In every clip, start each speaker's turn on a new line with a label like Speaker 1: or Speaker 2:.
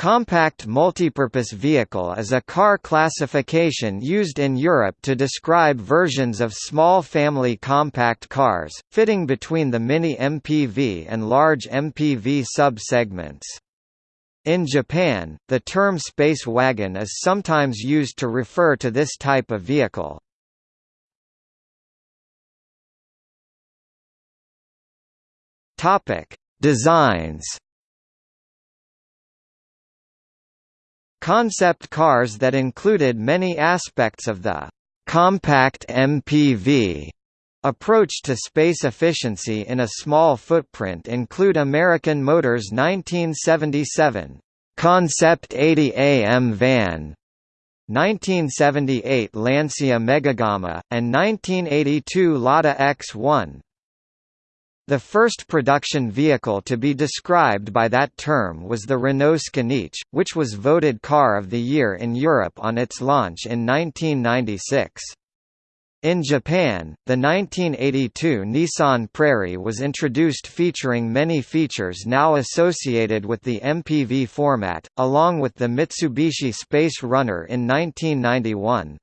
Speaker 1: Compact multipurpose vehicle is a car classification used in Europe to describe versions of small family compact cars, fitting between the mini MPV and large MPV sub-segments. In Japan, the term space wagon is sometimes used to refer to this type of vehicle. Designs Concept cars that included many aspects of the compact MPV approach to space efficiency in a small footprint include American Motors 1977 Concept 80 AM van 1978 Lancia Megagamma, and 1982 Lada X1. The first production vehicle to be described by that term was the Renault Scénic, which was voted Car of the Year in Europe on its launch in 1996. In Japan, the 1982 Nissan Prairie was introduced featuring many features now associated with the MPV format, along with the Mitsubishi Space Runner in 1991.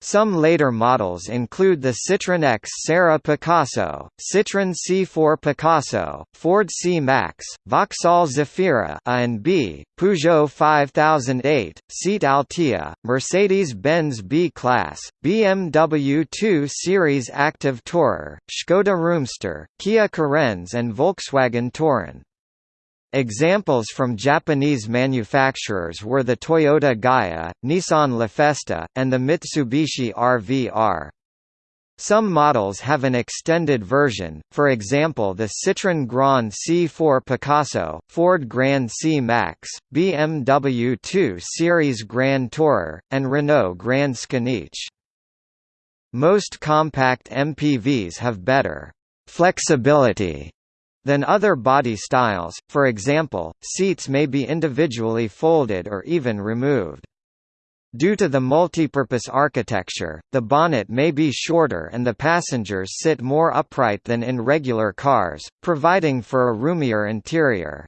Speaker 1: Some later models include the Citroën X Serra Picasso, Citroën C4 Picasso, Ford C-Max, Vauxhall Zafira A and B, Peugeot 5008, Seat Altea, Mercedes-Benz B-Class, BMW 2 Series Active Tourer, Skoda Roomster, Kia Carens and Volkswagen Touran. Examples from Japanese manufacturers were the Toyota Gaia, Nissan LaFesta, and the Mitsubishi RVR. Some models have an extended version, for example the Citroën Grand C4 Picasso, Ford Grand C Max, BMW 2 Series Grand Tourer, and Renault Grand Scénic. Most compact MPVs have better flexibility than other body styles, for example, seats may be individually folded or even removed. Due to the multipurpose architecture, the bonnet may be shorter and the passengers sit more upright than in regular cars, providing for a roomier interior.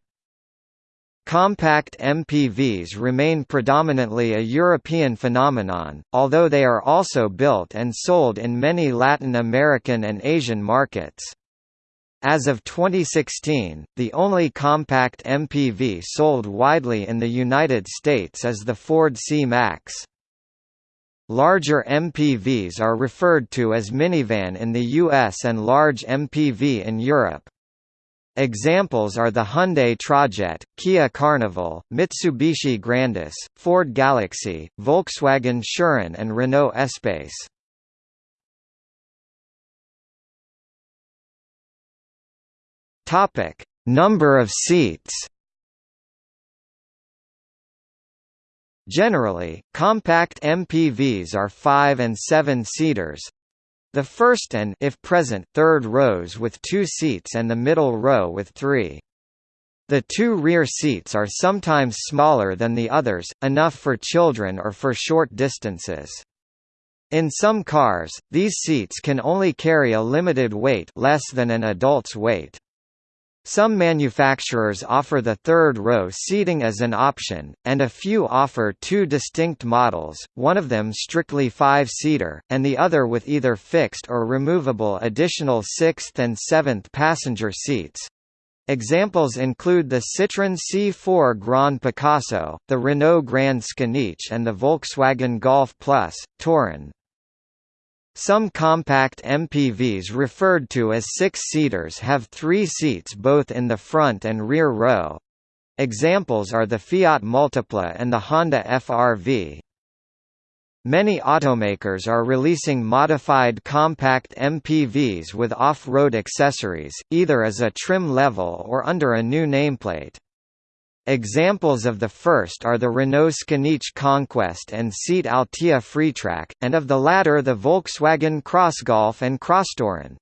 Speaker 1: Compact MPVs remain predominantly a European phenomenon, although they are also built and sold in many Latin American and Asian markets. As of 2016, the only compact MPV sold widely in the United States is the Ford C-Max. Larger MPVs are referred to as minivan in the US and large MPV in Europe. Examples are the Hyundai Trajet, Kia Carnival, Mitsubishi Grandis, Ford Galaxy, Volkswagen Touran and Renault Espace. Topic: Number of seats. Generally, compact MPVs are 5 and 7 seaters. The first and if present third rows with 2 seats and the middle row with 3. The two rear seats are sometimes smaller than the others, enough for children or for short distances. In some cars, these seats can only carry a limited weight less than an adult's weight. Some manufacturers offer the third row seating as an option, and a few offer two distinct models, one of them strictly five-seater, and the other with either fixed or removable additional sixth and seventh passenger seats. Examples include the Citroën C4 Grand Picasso, the Renault Grand Scénic and the Volkswagen Golf Plus, Touran. Some compact MPVs referred to as six-seaters have three seats both in the front and rear row. Examples are the Fiat Multipla and the Honda FRV. Many automakers are releasing modified compact MPVs with off-road accessories, either as a trim level or under a new nameplate. Examples of the first are the Renault Scénic Conquest and Seat Altea Freetrack, and of the latter the Volkswagen Crossgolf and Crosstouran.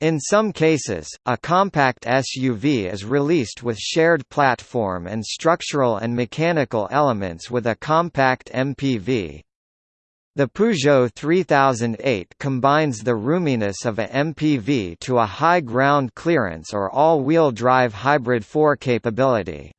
Speaker 1: In some cases, a compact SUV is released with shared platform and structural and mechanical elements with a compact MPV. The Peugeot 3008 combines the roominess of a MPV to a high ground clearance or all-wheel drive hybrid 4 capability.